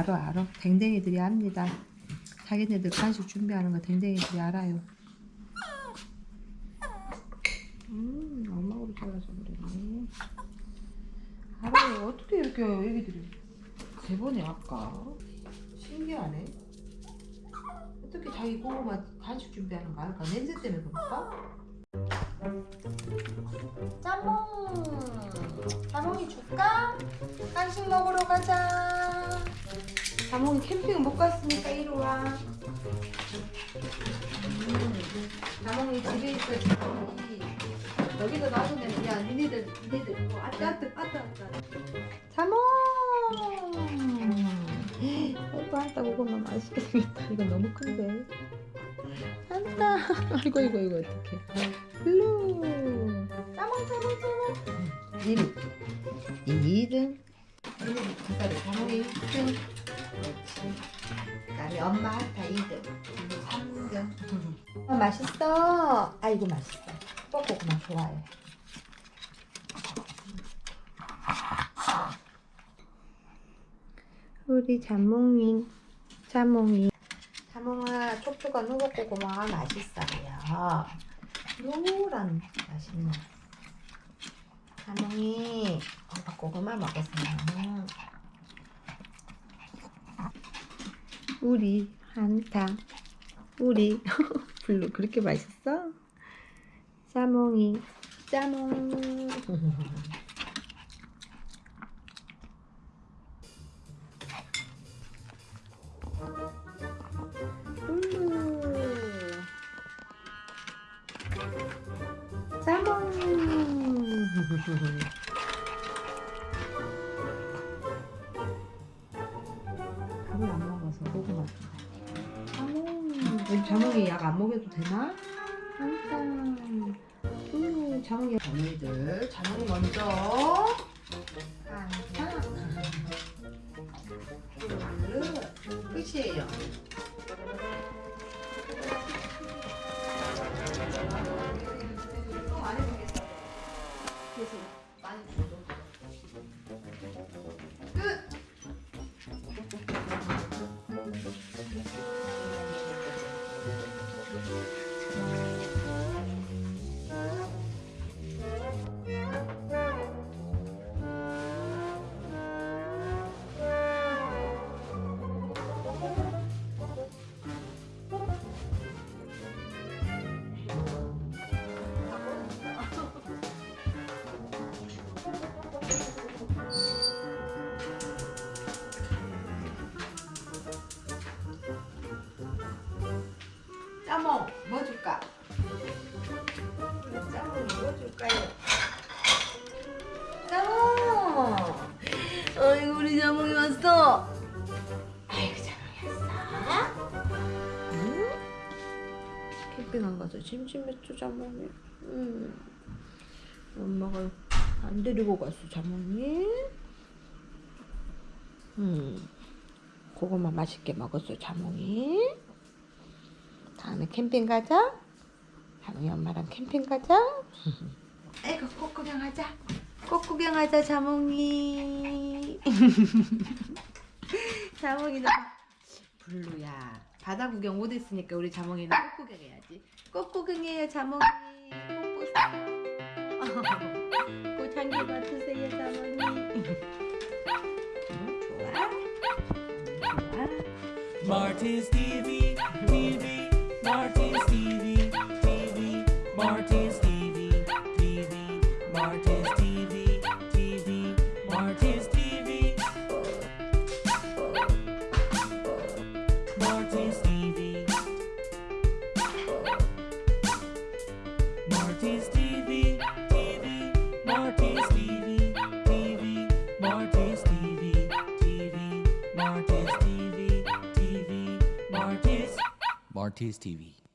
알아 알아. 댕댕이들이 압니다. 자기네들 간식 준비하는 거 댕댕이들이 알아요. 음 엄마으로 잘라서 그러네. 알아요. 어떻게 이렇게 애기들이 대번에 아까? 신기하네. 어떻게 자기 고구마 간식 준비하는 거 알까? 냄새 때문에 그럴까? 짜몽 자몽이 줄까? 간식 먹으러 가자 자몽이 캠핑 못 갔으니까 이리 와. 음, 자몽이 집에 있어 자몽이 여기다 놔두면 야 니네들 니네들 뭐 아따 아따 아따 아따. 자몽 아이고 한따 고구마 맛있게 생겼다. 이건 너무 큰데. 한따. 아이고 이거 이거 어떡해. 일로 짜몽 짜몽 짜몽 1위 2등 그다음에 자몽이 1등 그렇지 그다음에 엄마 한타 2등 3등 아, 맛있어. 아이고 맛있어. 뽀뽀구나 좋아해. 우리 자몽이 자몽이. 자몽아 촉촉한 호박고구마가 맛있어요. 노란 맛있는 자몽이 호박고구마 먹었어요 우리 한타 우리 블루 그렇게 맛있어? 자몽이 자몽. 블루 자몽. 밥을 안 먹어서 고구마 자몽 우리 자몽이 약 안 먹여도 되나? 항상 음, 자몽이 자몽이들 자몽이 먼저. 항상 둘 끝이에요 아이고 우리 자몽이 왔어. 아이고 짜몽이 왔어 응? 캠핑 안 가서 심심했죠 자몽이 응. 엄마가 안 데리고 갔어 자몽이 응. 고구마 맛있게 먹었어 자몽이 다음에 캠핑 가자 자몽이 엄마랑 캠핑 가자 아이고 꽃 구경 하자 꽃 구경하자 자몽이. 자몽이는 블루야. 바다 구경 못했으니까 우리 자몽이는 꽃 구경해야지. 꽃 구경해요 자몽이. 꽃 보세요. 꽃한개 맡으세요 자몽이. Martin's TV, TV, Martin's TV, TV, Martin's Marty Stevie. Marty Stevie, TV, Marty TV, Marty TV, Marty TV, Marty's. TV.